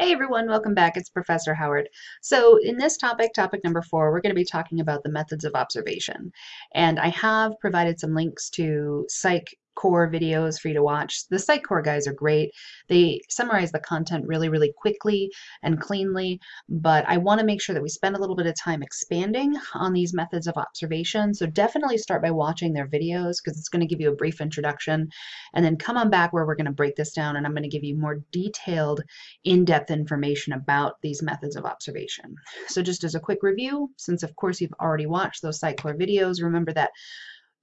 Hey everyone, welcome back. It's Professor Howard. So in this topic, topic number four, we're going to be talking about the methods of observation. And I have provided some links to psych core videos for you to watch. The Psych Core guys are great. They summarize the content really, really quickly and cleanly, but I want to make sure that we spend a little bit of time expanding on these methods of observation. So definitely start by watching their videos because it's going to give you a brief introduction and then come on back where we're going to break this down and I'm going to give you more detailed, in-depth information about these methods of observation. So just as a quick review, since of course you've already watched those Psych Core videos, remember that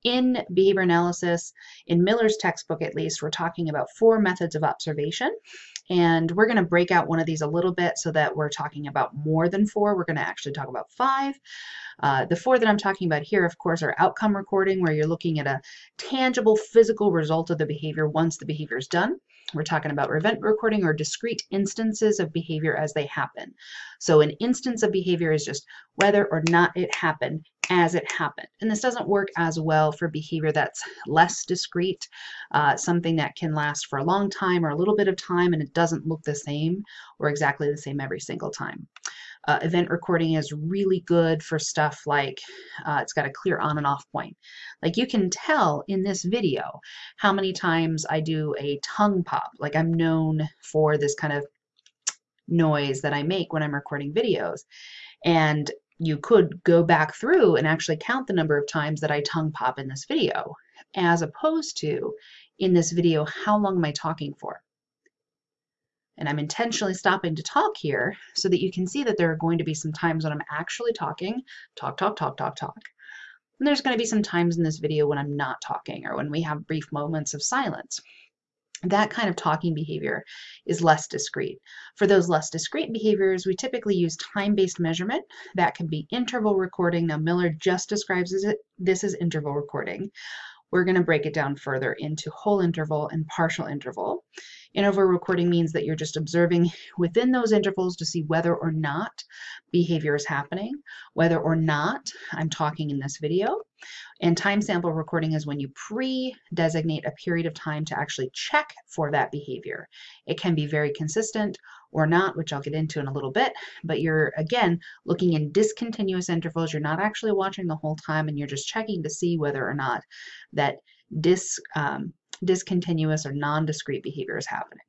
in behavior analysis, in Miller's textbook at least, we're talking about four methods of observation. And we're going to break out one of these a little bit so that we're talking about more than four. We're going to actually talk about five. Uh, the four that I'm talking about here, of course, are outcome recording, where you're looking at a tangible physical result of the behavior once the behavior is done. We're talking about event recording or discrete instances of behavior as they happen. So an instance of behavior is just whether or not it happened as it happened. And this doesn't work as well for behavior that's less discrete, uh, something that can last for a long time or a little bit of time and it doesn't look the same or exactly the same every single time. Uh, event recording is really good for stuff like uh, it's got a clear on and off point. Like you can tell in this video how many times I do a tongue pop. Like I'm known for this kind of noise that I make when I'm recording videos. And you could go back through and actually count the number of times that I tongue pop in this video, as opposed to in this video, how long am I talking for? And I'm intentionally stopping to talk here so that you can see that there are going to be some times when I'm actually talking, talk, talk, talk, talk, talk. And there's going to be some times in this video when I'm not talking or when we have brief moments of silence that kind of talking behavior is less discrete. For those less discrete behaviors, we typically use time-based measurement. That can be interval recording. Now, Miller just describes it, this as interval recording. We're going to break it down further into whole interval and partial interval. Interval recording means that you're just observing within those intervals to see whether or not behavior is happening, whether or not I'm talking in this video. And time sample recording is when you pre-designate a period of time to actually check for that behavior. It can be very consistent or not, which I'll get into in a little bit, but you're, again, looking in discontinuous intervals. You're not actually watching the whole time, and you're just checking to see whether or not that dis, um, discontinuous or non-discrete behavior is happening.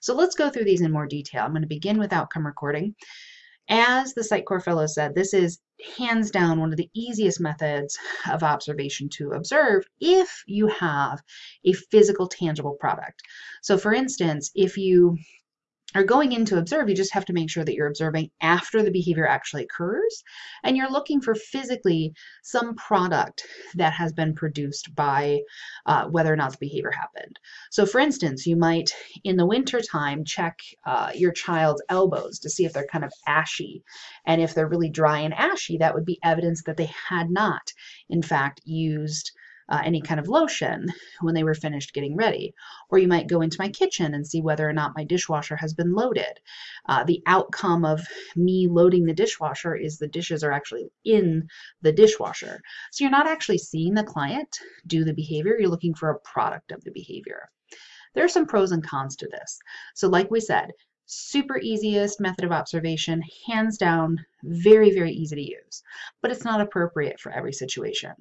So let's go through these in more detail. I'm going to begin with outcome recording. As the Psych Core Fellow said, this is hands down one of the easiest methods of observation to observe if you have a physical tangible product. So for instance, if you are going in to observe, you just have to make sure that you're observing after the behavior actually occurs and you're looking for physically some product that has been produced by uh, whether or not the behavior happened. So for instance, you might in the winter time check uh, your child's elbows to see if they're kind of ashy. And if they're really dry and ashy, that would be evidence that they had not, in fact, used uh, any kind of lotion when they were finished getting ready. Or you might go into my kitchen and see whether or not my dishwasher has been loaded. Uh, the outcome of me loading the dishwasher is the dishes are actually in the dishwasher. So you're not actually seeing the client do the behavior, you're looking for a product of the behavior. There are some pros and cons to this. So like we said, super easiest method of observation, hands down, very, very easy to use, but it's not appropriate for every situation.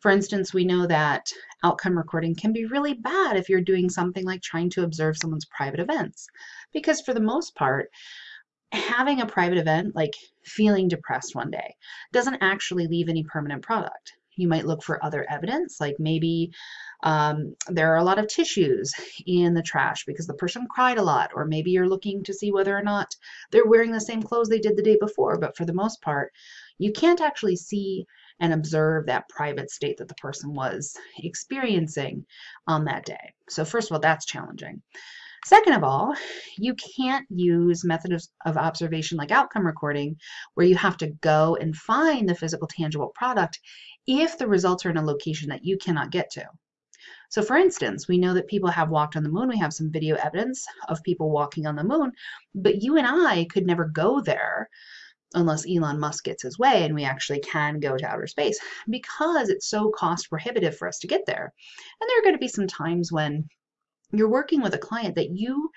For instance, we know that outcome recording can be really bad if you're doing something like trying to observe someone's private events, because for the most part, having a private event, like feeling depressed one day, doesn't actually leave any permanent product. You might look for other evidence, like maybe um, there are a lot of tissues in the trash because the person cried a lot, or maybe you're looking to see whether or not they're wearing the same clothes they did the day before. But for the most part, you can't actually see and observe that private state that the person was experiencing on that day. So first of all, that's challenging. Second of all, you can't use methods of observation like outcome recording where you have to go and find the physical tangible product if the results are in a location that you cannot get to. So for instance, we know that people have walked on the moon. We have some video evidence of people walking on the moon, but you and I could never go there unless Elon Musk gets his way and we actually can go to outer space because it's so cost prohibitive for us to get there. And there are going to be some times when you're working with a client that you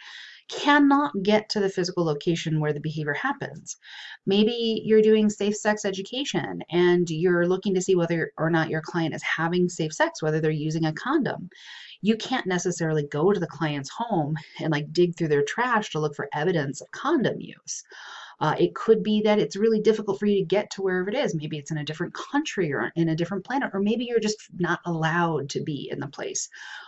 cannot get to the physical location where the behavior happens. Maybe you're doing safe sex education and you're looking to see whether or not your client is having safe sex, whether they're using a condom. You can't necessarily go to the client's home and like dig through their trash to look for evidence of condom use. Uh, it could be that it's really difficult for you to get to wherever it is. Maybe it's in a different country or in a different planet, or maybe you're just not allowed to be in the place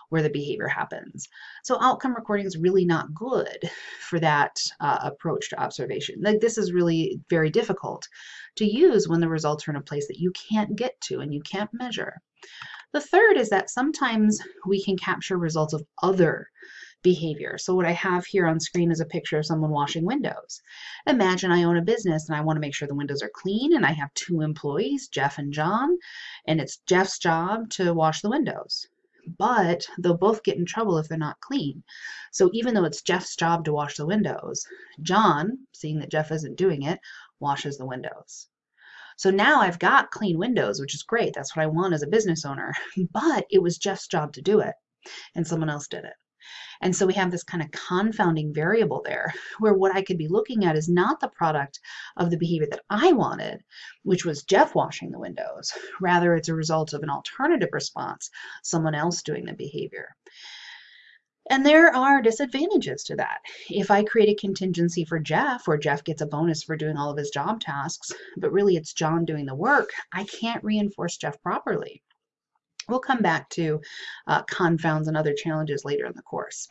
where the behavior happens. So outcome recording is really not good for that uh, approach to observation. Like this is really very difficult to use when the results are in a place that you can't get to and you can't measure. The third is that sometimes we can capture results of other behavior. So what I have here on screen is a picture of someone washing windows. Imagine I own a business and I want to make sure the windows are clean and I have two employees, Jeff and John, and it's Jeff's job to wash the windows. But they'll both get in trouble if they're not clean. So even though it's Jeff's job to wash the windows, John, seeing that Jeff isn't doing it, washes the windows. So now I've got clean windows, which is great. That's what I want as a business owner. But it was Jeff's job to do it, and someone else did it. And so we have this kind of confounding variable there where what I could be looking at is not the product of the behavior that I wanted, which was Jeff washing the windows. Rather, it's a result of an alternative response, someone else doing the behavior. And there are disadvantages to that. If I create a contingency for Jeff, or Jeff gets a bonus for doing all of his job tasks, but really it's John doing the work, I can't reinforce Jeff properly. We'll come back to uh, confounds and other challenges later in the course.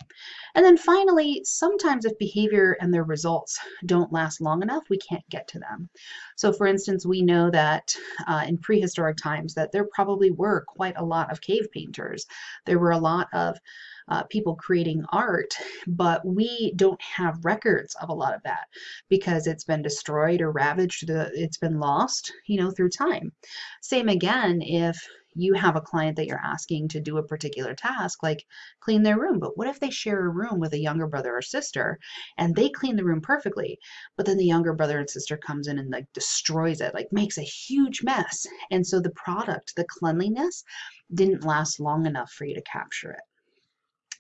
And then finally, sometimes if behavior and their results don't last long enough, we can't get to them. So for instance, we know that uh, in prehistoric times that there probably were quite a lot of cave painters. There were a lot of uh, people creating art, but we don't have records of a lot of that because it's been destroyed or ravaged, the, it's been lost, you know, through time. Same again if you have a client that you're asking to do a particular task, like clean their room. But what if they share a room with a younger brother or sister and they clean the room perfectly, but then the younger brother and sister comes in and like destroys it, like makes a huge mess. And so the product, the cleanliness, didn't last long enough for you to capture it.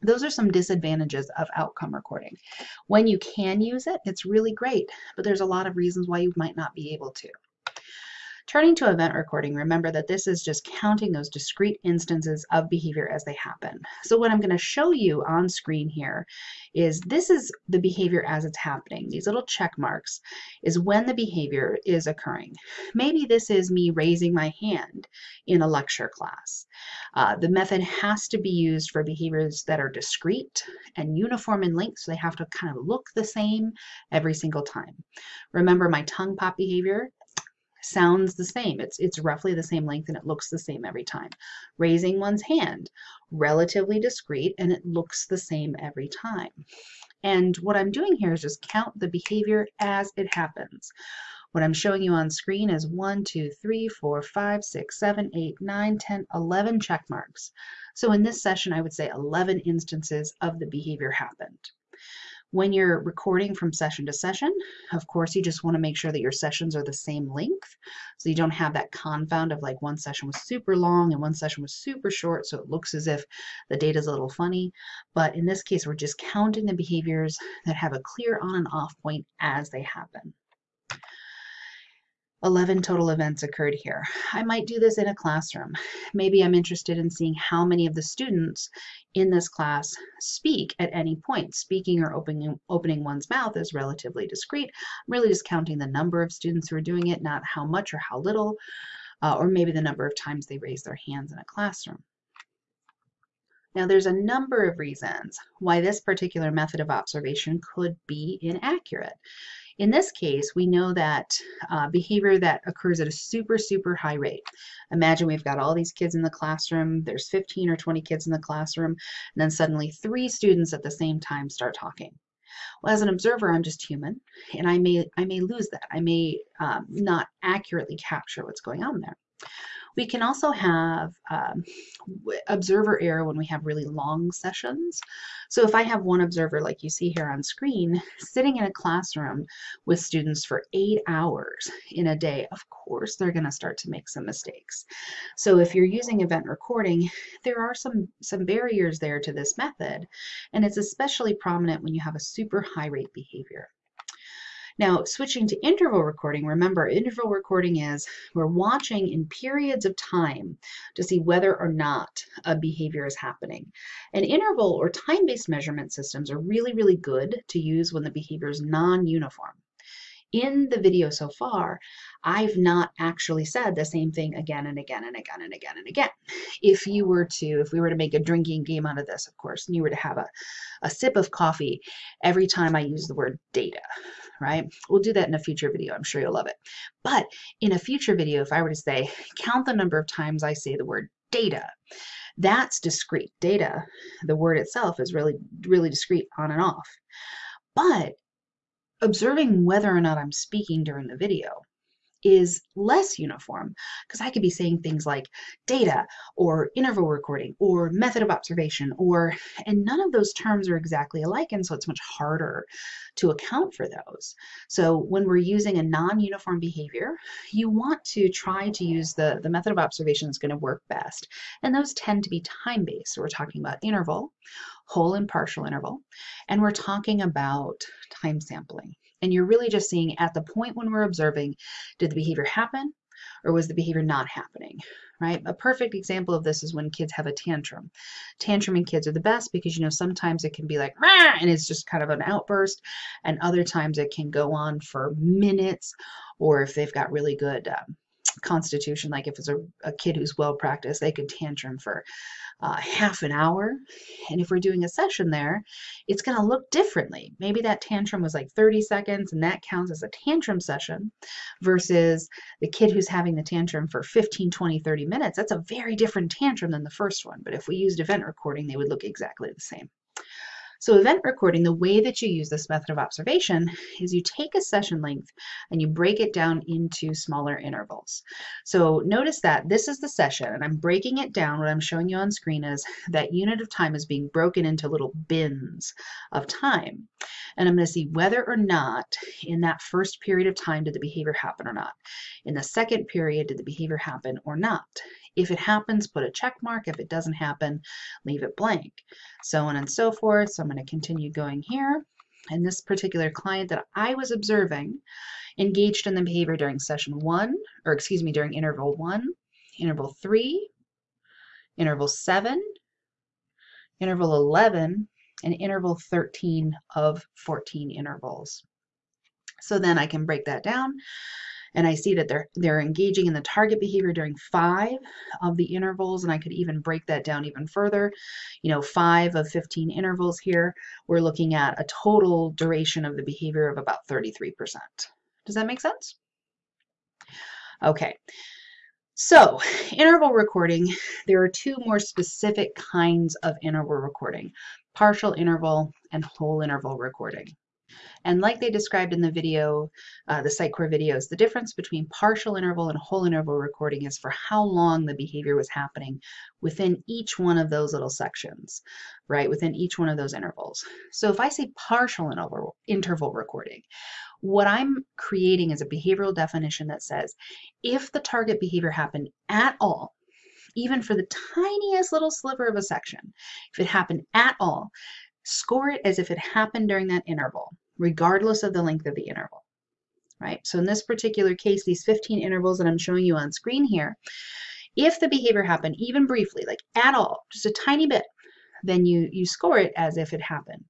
Those are some disadvantages of outcome recording. When you can use it, it's really great, but there's a lot of reasons why you might not be able to. Turning to event recording, remember that this is just counting those discrete instances of behavior as they happen. So what I'm going to show you on screen here is this is the behavior as it's happening. These little check marks is when the behavior is occurring. Maybe this is me raising my hand in a lecture class. Uh, the method has to be used for behaviors that are discrete and uniform in length, so they have to kind of look the same every single time. Remember my tongue pop behavior? Sounds the same. It's, it's roughly the same length and it looks the same every time. Raising one's hand, relatively discreet and it looks the same every time. And what I'm doing here is just count the behavior as it happens. What I'm showing you on screen is 1, 2, 3, 4, 5, 6, 7, 8, 9, 10, 11 check marks. So in this session, I would say 11 instances of the behavior happened. When you're recording from session to session, of course, you just want to make sure that your sessions are the same length. So you don't have that confound of like one session was super long and one session was super short. So it looks as if the data is a little funny. But in this case, we're just counting the behaviors that have a clear on and off point as they happen. 11 total events occurred here. I might do this in a classroom. Maybe I'm interested in seeing how many of the students in this class speak at any point. Speaking or opening, opening one's mouth is relatively discrete. I'm really just counting the number of students who are doing it, not how much or how little, uh, or maybe the number of times they raise their hands in a classroom. Now, there's a number of reasons why this particular method of observation could be inaccurate. In this case, we know that uh, behavior that occurs at a super, super high rate. Imagine we've got all these kids in the classroom, there's 15 or 20 kids in the classroom, and then suddenly three students at the same time start talking. Well, as an observer, I'm just human, and I may, I may lose that. I may um, not accurately capture what's going on there. We can also have um, observer error when we have really long sessions. So if I have one observer like you see here on screen sitting in a classroom with students for eight hours in a day, of course they're going to start to make some mistakes. So if you're using event recording, there are some, some barriers there to this method, and it's especially prominent when you have a super high rate behavior. Now, switching to interval recording, remember interval recording is we're watching in periods of time to see whether or not a behavior is happening. And interval or time-based measurement systems are really, really good to use when the behavior is non-uniform in the video so far, I've not actually said the same thing again and again and again and again and again. If you were to, if we were to make a drinking game out of this, of course, and you were to have a, a sip of coffee every time I use the word data, right? We'll do that in a future video. I'm sure you'll love it. But in a future video, if I were to say, count the number of times I say the word data, that's discrete. Data, the word itself is really, really discrete on and off. But observing whether or not I'm speaking during the video is less uniform because I could be saying things like data or interval recording or method of observation or and none of those terms are exactly alike and so it's much harder to account for those. So when we're using a non-uniform behavior you want to try to use the the method of observation that's going to work best and those tend to be time-based. So we're talking about interval whole and partial interval, and we're talking about time sampling. And you're really just seeing at the point when we're observing, did the behavior happen or was the behavior not happening, right? A perfect example of this is when kids have a tantrum. Tantruming kids are the best because, you know, sometimes it can be like, Rah! and it's just kind of an outburst, and other times it can go on for minutes, or if they've got really good um, constitution, like if it's a, a kid who's well practiced, they could tantrum for uh, half an hour. And if we're doing a session there, it's going to look differently. Maybe that tantrum was like 30 seconds and that counts as a tantrum session versus the kid who's having the tantrum for 15, 20, 30 minutes. That's a very different tantrum than the first one. But if we used event recording, they would look exactly the same. So event recording, the way that you use this method of observation is you take a session length and you break it down into smaller intervals. So notice that this is the session and I'm breaking it down. What I'm showing you on screen is that unit of time is being broken into little bins of time. And I'm going to see whether or not in that first period of time did the behavior happen or not. In the second period, did the behavior happen or not? If it happens, put a check mark. If it doesn't happen, leave it blank. So on and so forth. So I'm going to continue going here. And this particular client that I was observing engaged in the behavior during session one, or excuse me, during interval one, interval three, interval seven, interval 11, and interval 13 of 14 intervals. So then I can break that down and I see that they're they're engaging in the target behavior during five of the intervals and I could even break that down even further. You know five of 15 intervals here we're looking at a total duration of the behavior of about 33% does that make sense? Okay. So interval recording there are two more specific kinds of interval recording partial interval and whole interval recording and like they described in the video, uh, the Psych Core videos, the difference between partial interval and whole interval recording is for how long the behavior was happening within each one of those little sections, right? Within each one of those intervals. So if I say partial interval, interval recording, what I'm creating is a behavioral definition that says if the target behavior happened at all, even for the tiniest little sliver of a section, if it happened at all, score it as if it happened during that interval, regardless of the length of the interval, right? So in this particular case, these 15 intervals that I'm showing you on screen here, if the behavior happened even briefly, like at all, just a tiny bit, then you, you score it as if it happened.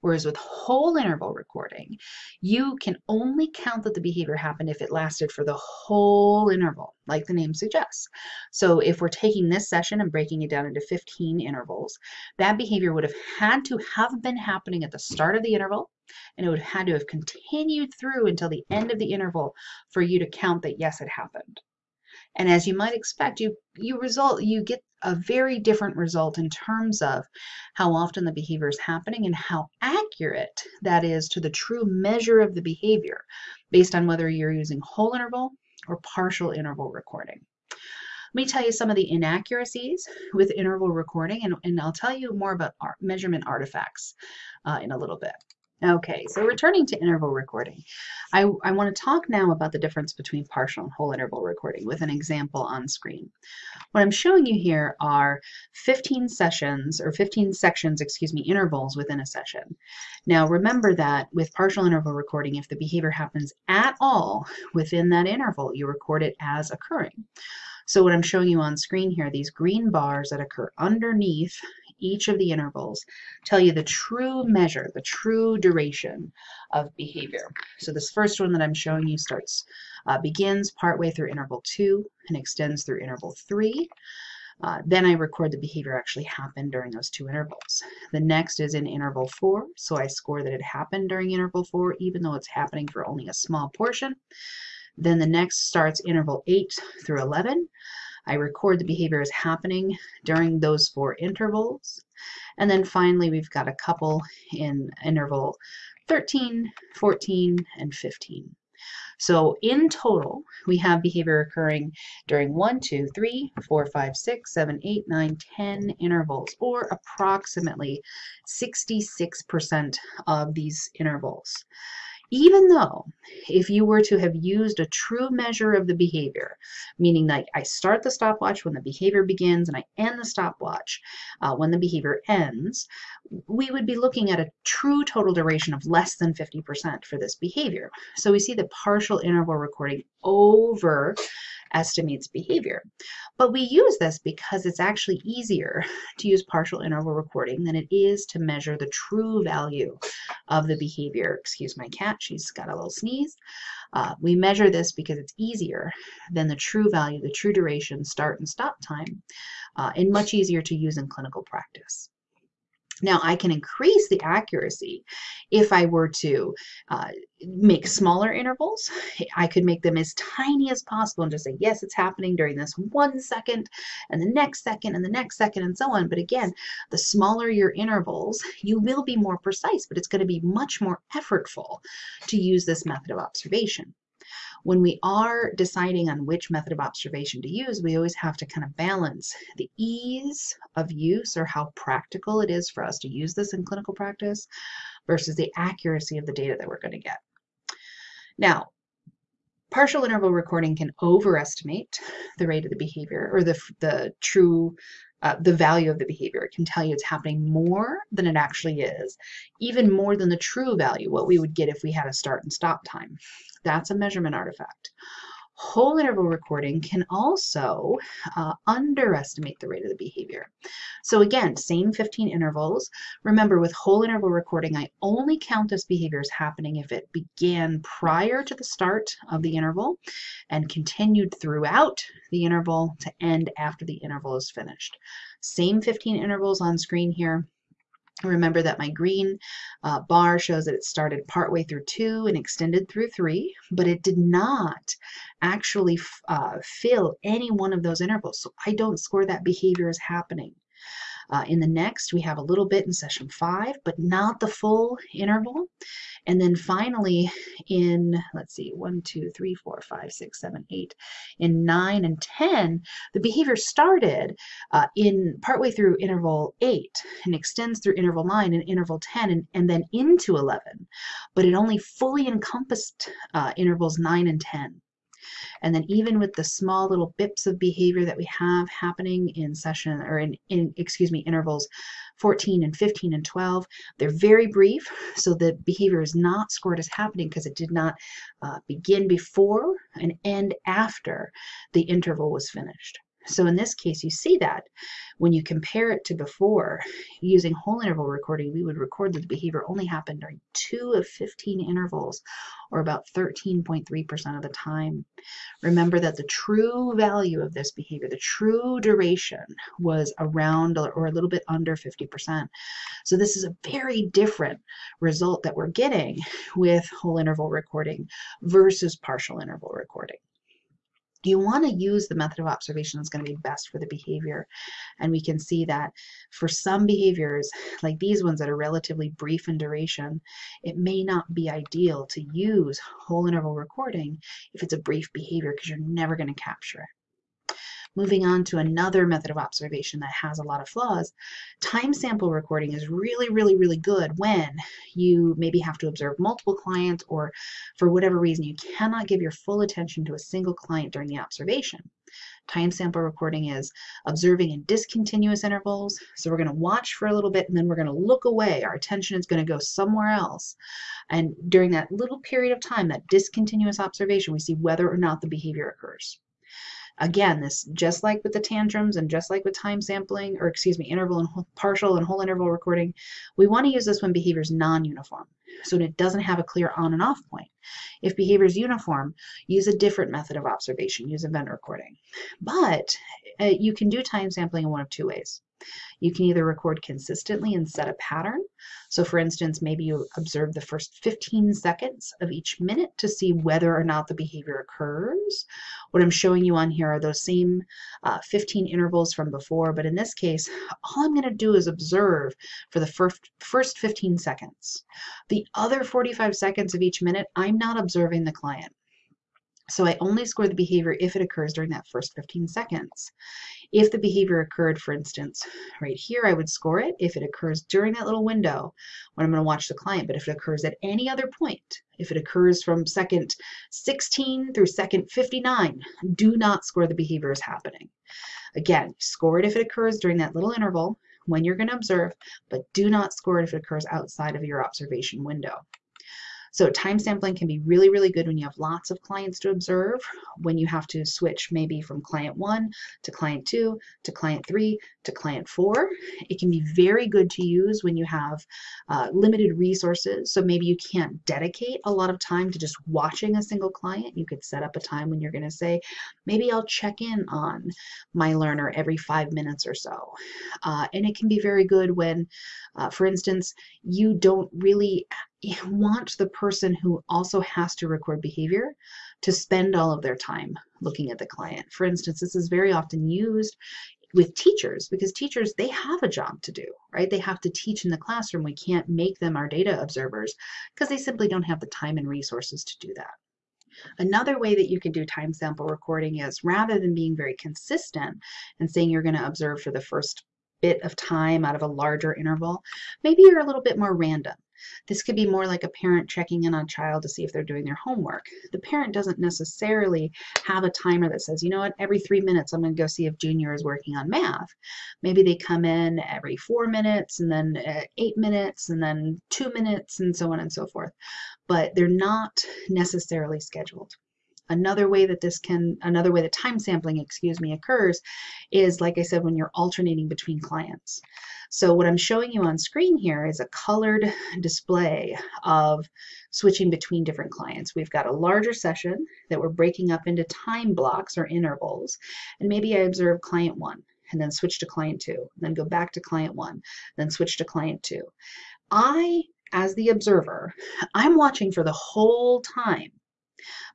Whereas with whole interval recording, you can only count that the behavior happened if it lasted for the whole interval, like the name suggests. So if we're taking this session and breaking it down into 15 intervals, that behavior would have had to have been happening at the start of the interval, and it would have had to have continued through until the end of the interval for you to count that yes, it happened. And as you might expect, you, you result, you get a very different result in terms of how often the behavior is happening and how accurate that is to the true measure of the behavior based on whether you're using whole interval or partial interval recording. Let me tell you some of the inaccuracies with interval recording, and, and I'll tell you more about art, measurement artifacts uh, in a little bit. Okay, so returning to interval recording, I, I want to talk now about the difference between partial and whole interval recording with an example on screen. What I'm showing you here are 15 sessions, or 15 sections, excuse me, intervals within a session. Now remember that with partial interval recording, if the behavior happens at all within that interval, you record it as occurring. So what I'm showing you on screen here, these green bars that occur underneath each of the intervals tell you the true measure, the true duration of behavior. So this first one that I'm showing you starts, uh, begins partway through interval two and extends through interval three. Uh, then I record the behavior actually happened during those two intervals. The next is in interval four, so I score that it happened during interval four, even though it's happening for only a small portion. Then the next starts interval 8 through 11. I record the behavior as happening during those four intervals. And then finally, we've got a couple in interval 13, 14, and 15. So in total, we have behavior occurring during 1, 2, 3, 4, 5, 6, 7, 8, 9, 10 intervals, or approximately 66% of these intervals even though if you were to have used a true measure of the behavior, meaning that I start the stopwatch when the behavior begins and I end the stopwatch uh, when the behavior ends, we would be looking at a true total duration of less than 50% for this behavior. So we see the partial interval recording over estimates behavior. But we use this because it's actually easier to use partial interval recording than it is to measure the true value of the behavior. Excuse my cat, she's got a little sneeze. Uh, we measure this because it's easier than the true value, the true duration, start and stop time, uh, and much easier to use in clinical practice. Now I can increase the accuracy if I were to uh, make smaller intervals. I could make them as tiny as possible and just say, yes, it's happening during this one second and the next second and the next second and so on. But again, the smaller your intervals, you will be more precise, but it's going to be much more effortful to use this method of observation when we are deciding on which method of observation to use, we always have to kind of balance the ease of use or how practical it is for us to use this in clinical practice versus the accuracy of the data that we're going to get. Now, partial interval recording can overestimate the rate of the behavior or the, the true uh, the value of the behavior. It can tell you it's happening more than it actually is, even more than the true value, what we would get if we had a start and stop time. That's a measurement artifact. Whole interval recording can also uh, underestimate the rate of the behavior. So again, same 15 intervals. Remember, with whole interval recording, I only count this behavior as happening if it began prior to the start of the interval and continued throughout the interval to end after the interval is finished. Same 15 intervals on screen here. Remember that my green uh, bar shows that it started partway through two and extended through three, but it did not actually uh, fill any one of those intervals. So I don't score that behavior as happening. Uh, in the next, we have a little bit in session five, but not the full interval. And then finally in, let's see, one, two, three, four, five, six, seven, eight, in nine and 10, the behavior started uh, in partway through interval eight and extends through interval nine and interval 10 and, and then into 11, but it only fully encompassed uh, intervals nine and 10. And then even with the small little bips of behavior that we have happening in session or in, in excuse me, intervals 14 and 15 and 12, they're very brief. So the behavior is not scored as happening because it did not uh, begin before and end after the interval was finished. So in this case, you see that when you compare it to before, using whole interval recording, we would record that the behavior only happened during two of 15 intervals, or about 13.3% of the time. Remember that the true value of this behavior, the true duration, was around or a little bit under 50%. So this is a very different result that we're getting with whole interval recording versus partial interval recording you want to use the method of observation that's going to be best for the behavior. And we can see that for some behaviors, like these ones that are relatively brief in duration, it may not be ideal to use whole interval recording if it's a brief behavior because you're never going to capture it. Moving on to another method of observation that has a lot of flaws, time sample recording is really, really, really good when you maybe have to observe multiple clients or for whatever reason you cannot give your full attention to a single client during the observation. Time sample recording is observing in discontinuous intervals. So we're going to watch for a little bit and then we're going to look away. Our attention is going to go somewhere else. And during that little period of time, that discontinuous observation, we see whether or not the behavior occurs. Again, this just like with the tantrums and just like with time sampling, or excuse me, interval and partial and whole interval recording, we want to use this when behavior is non-uniform, so it doesn't have a clear on and off point. If behavior is uniform, use a different method of observation, use event recording. But uh, you can do time sampling in one of two ways. You can either record consistently and set a pattern. So for instance, maybe you observe the first 15 seconds of each minute to see whether or not the behavior occurs. What I'm showing you on here are those same uh, 15 intervals from before, but in this case, all I'm gonna do is observe for the first, first 15 seconds. The other 45 seconds of each minute, I'm not observing the client. So I only score the behavior if it occurs during that first 15 seconds. If the behavior occurred, for instance, right here, I would score it if it occurs during that little window when I'm going to watch the client. But if it occurs at any other point, if it occurs from second 16 through second 59, do not score the behavior as happening. Again, score it if it occurs during that little interval when you're going to observe, but do not score it if it occurs outside of your observation window. So time sampling can be really, really good when you have lots of clients to observe, when you have to switch maybe from client one to client two to client three to client four. It can be very good to use when you have uh, limited resources. So maybe you can't dedicate a lot of time to just watching a single client. You could set up a time when you're going to say, maybe I'll check in on my learner every five minutes or so. Uh, and it can be very good when, uh, for instance, you don't really want the person who also has to record behavior to spend all of their time looking at the client. For instance, this is very often used with teachers because teachers they have a job to do right? They have to teach in the classroom. We can't make them our data observers because they simply don't have the time and resources to do that. Another way that you can do time sample recording is rather than being very consistent and saying you're going to observe for the first bit of time out of a larger interval, maybe you're a little bit more random. This could be more like a parent checking in on a child to see if they're doing their homework. The parent doesn't necessarily have a timer that says, you know what, every three minutes I'm going to go see if Junior is working on math. Maybe they come in every four minutes and then uh, eight minutes and then two minutes and so on and so forth. But they're not necessarily scheduled. Another way that this can, another way that time sampling, excuse me, occurs is, like I said, when you're alternating between clients. So what I'm showing you on screen here is a colored display of switching between different clients. We've got a larger session that we're breaking up into time blocks or intervals. And maybe I observe client one and then switch to client two, then go back to client one, then switch to client two. I, as the observer, I'm watching for the whole time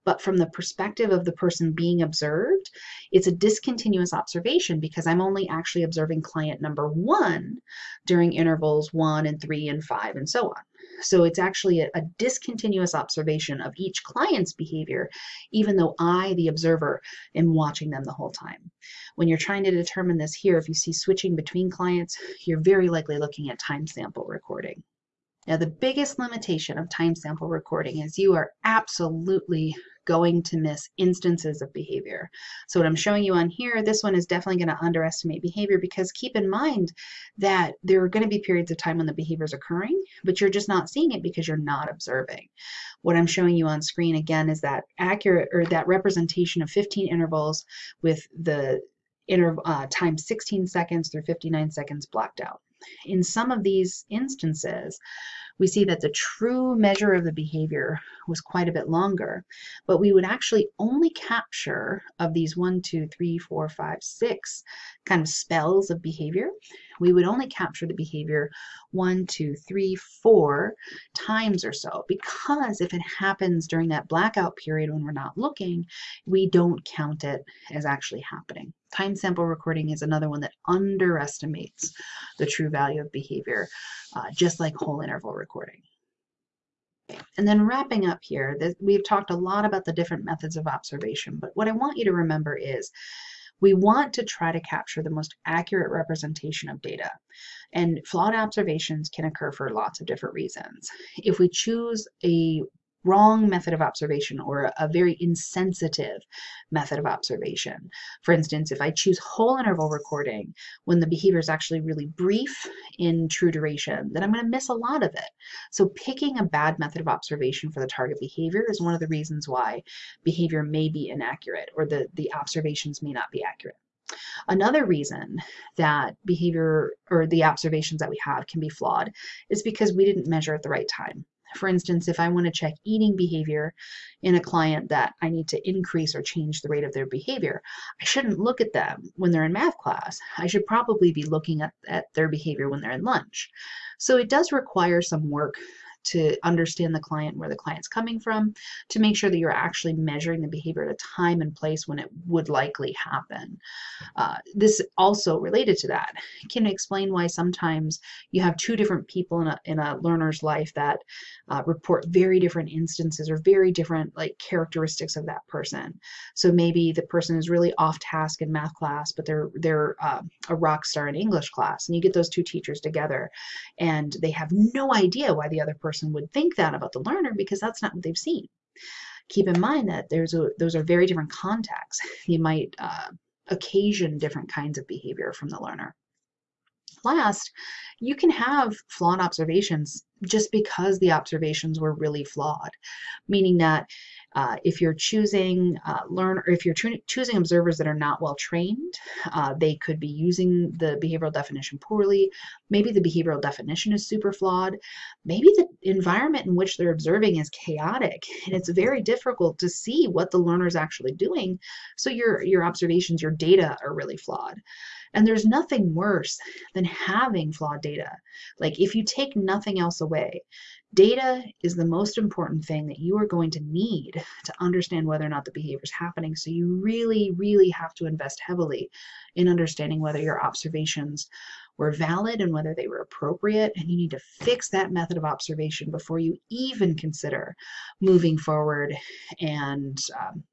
but from the perspective of the person being observed, it's a discontinuous observation because I'm only actually observing client number one during intervals one and three and five and so on. So it's actually a, a, discontinuous observation of each client's behavior, even though I, the observer, am watching them the whole time. When you're trying to determine this here, if you see switching between clients, you're very likely looking at time sample recording. Now, the biggest limitation of time sample recording is you are absolutely going to miss instances of behavior. So what I'm showing you on here, this one is definitely going to underestimate behavior because keep in mind that there are going to be periods of time when the behavior is occurring, but you're just not seeing it because you're not observing. What I'm showing you on screen again is that accurate or that representation of 15 intervals with the inter uh, time 16 seconds through 59 seconds blocked out. In some of these instances, we see that the true measure of the behavior was quite a bit longer, but we would actually only capture of these one, two, three, four, five, six kind of spells of behavior, we would only capture the behavior one, two, three, four times or so, because if it happens during that blackout period when we're not looking, we don't count it as actually happening. Time sample recording is another one that underestimates the true value of behavior, uh, just like whole interval recording. And then wrapping up here, we've talked a lot about the different methods of observation, but what I want you to remember is We want to try to capture the most accurate representation of data. And flawed observations can occur for lots of different reasons. If we choose a wrong method of observation or a very insensitive method of observation. For instance, if I choose whole interval recording when the behavior is actually really brief in true duration, then I'm going to miss a lot of it. So picking a bad method of observation for the target behavior is one of the reasons why behavior may be inaccurate or the, the observations may not be accurate. Another reason that behavior or the observations that we have can be flawed is because we didn't measure at the right time. For instance, if I want to check eating behavior in a client that I need to increase or change the rate of their behavior, I shouldn't look at them when they're in math class. I should probably be looking at, at their behavior when they're in lunch. So it does require some work to understand the client, where the client's coming from, to make sure that you're actually measuring the behavior at a time and place when it would likely happen. Uh, this also related to that can explain why sometimes you have two different people in a, in a learner's life that uh, report very different instances or very different like characteristics of that person. So maybe the person is really off task in math class, but they're they're uh, a rock star in English class, and you get those two teachers together, and they have no idea why the other person person would think that about the learner because that's not what they've seen. Keep in mind that there's a, those are very different contexts. You might uh, occasion different kinds of behavior from the learner. Last, you can have flawed observations just because the observations were really flawed, meaning that uh, if you're choosing uh, learn or if you're choosing observers that are not well trained, uh, they could be using the behavioral definition poorly. Maybe the behavioral definition is super flawed. Maybe the environment in which they're observing is chaotic and it's very difficult to see what the learner is actually doing. So your, your observations, your data are really flawed. And there's nothing worse than having flawed data. Like if you take nothing else away, data is the most important thing that you are going to need to understand whether or not the behavior is happening. So you really, really have to invest heavily in understanding whether your observations were valid and whether they were appropriate. And you need to fix that method of observation before you even consider moving forward and um,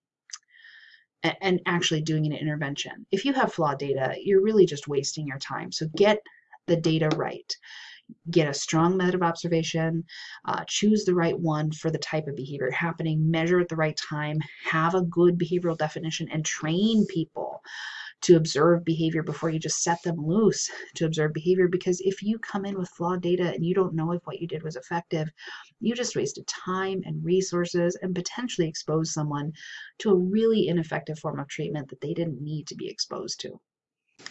and actually doing an intervention. If you have flawed data, you're really just wasting your time. So get the data right. Get a strong method of observation, uh, choose the right one for the type of behavior happening, measure at the right time, have a good behavioral definition, and train people to observe behavior before you just set them loose to observe behavior. Because if you come in with flawed data and you don't know if what you did was effective, you just wasted time and resources and potentially exposed someone to a really ineffective form of treatment that they didn't need to be exposed to.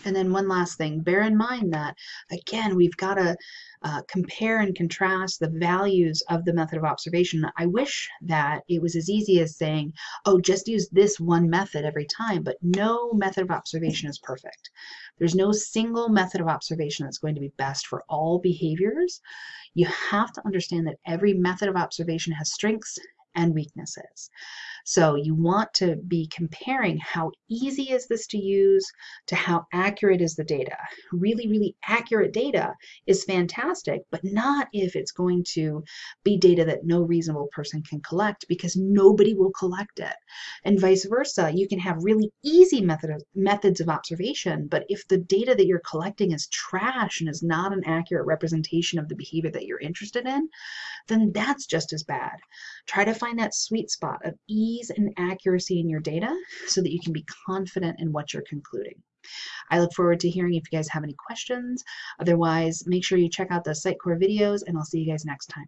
And then one last thing, bear in mind that, again, we've got to uh, compare and contrast the values of the method of observation. I wish that it was as easy as saying, oh, just use this one method every time, but no method of observation is perfect. There's no single method of observation that's going to be best for all behaviors. You have to understand that every method of observation has strengths and weaknesses. So you want to be comparing how easy is this to use to how accurate is the data. Really, really accurate data is fantastic, but not if it's going to be data that no reasonable person can collect because nobody will collect it. And vice versa, you can have really easy method of, methods of observation, but if the data that you're collecting is trash and is not an accurate representation of the behavior that you're interested in, then that's just as bad. Try to find that sweet spot of ease and accuracy in your data so that you can be confident in what you're concluding. I look forward to hearing if you guys have any questions. Otherwise, make sure you check out the Psych Core videos and I'll see you guys next time.